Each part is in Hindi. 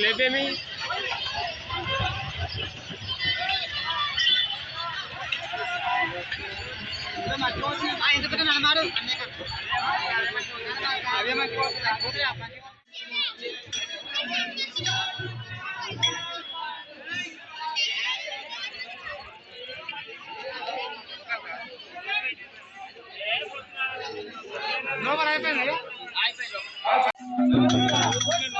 लेबे में No, but I've been here. I've been here.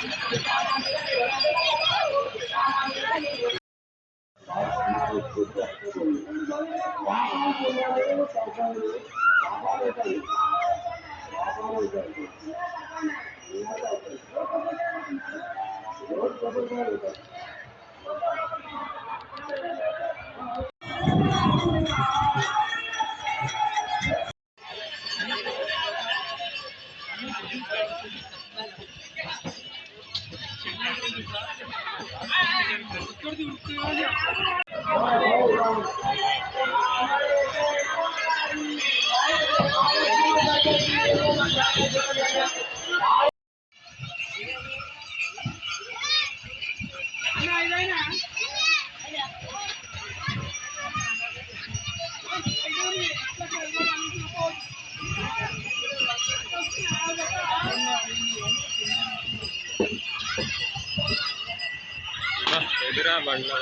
Thank you. बढ़ना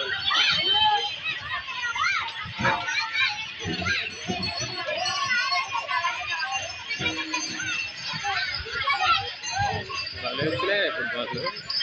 भले इसलिए बहुत लोग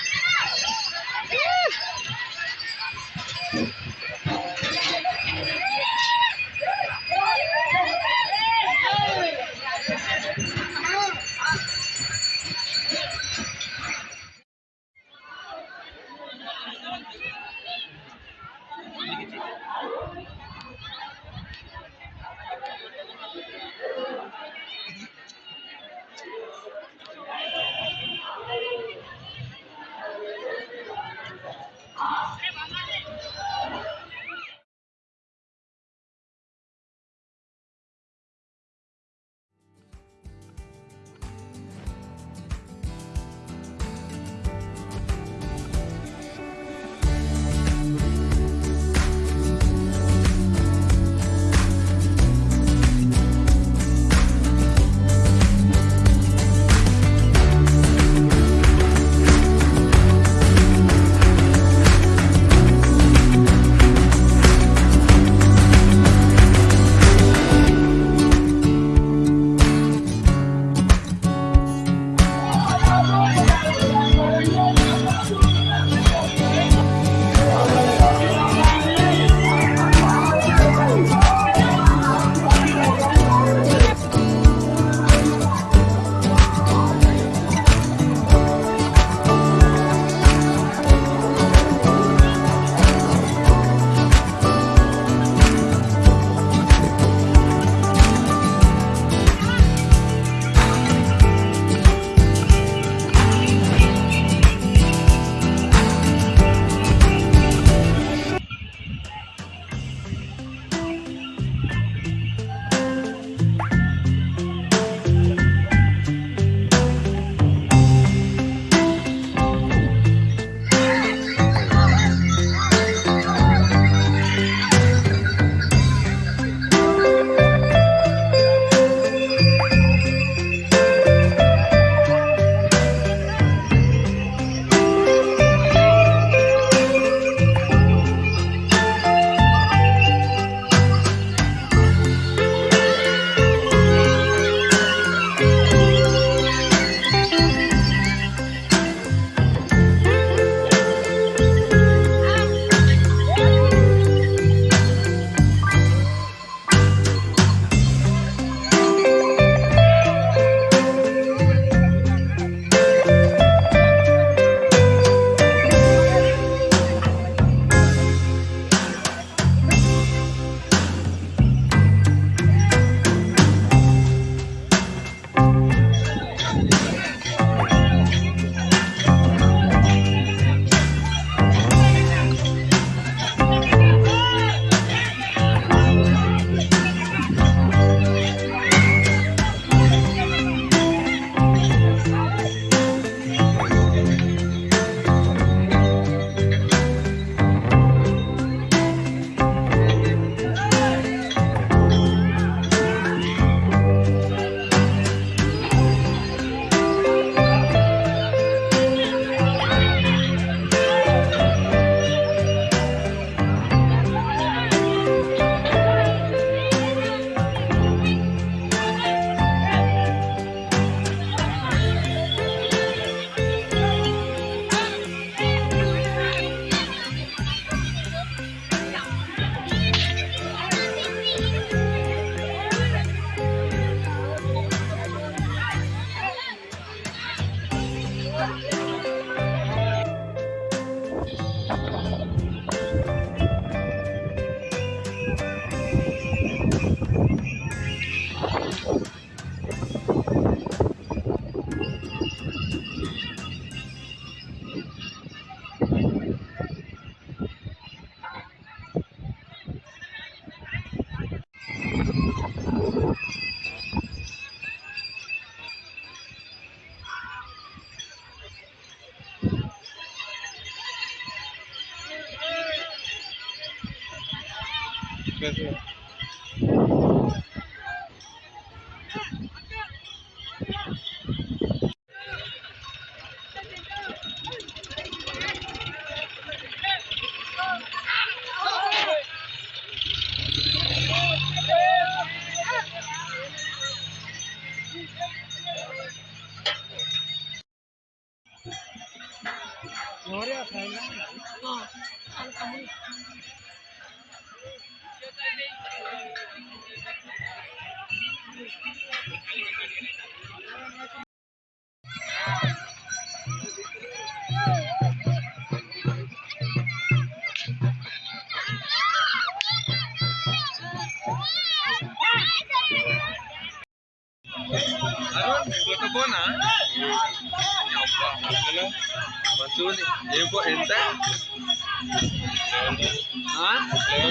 చూడు ఏం ఎంత?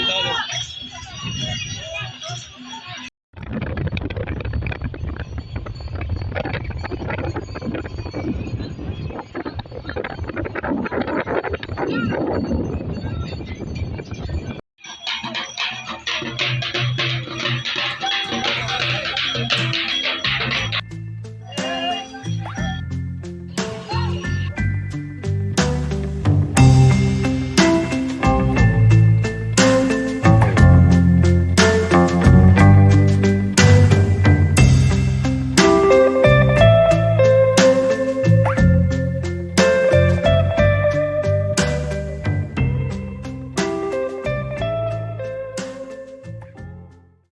లెవెన్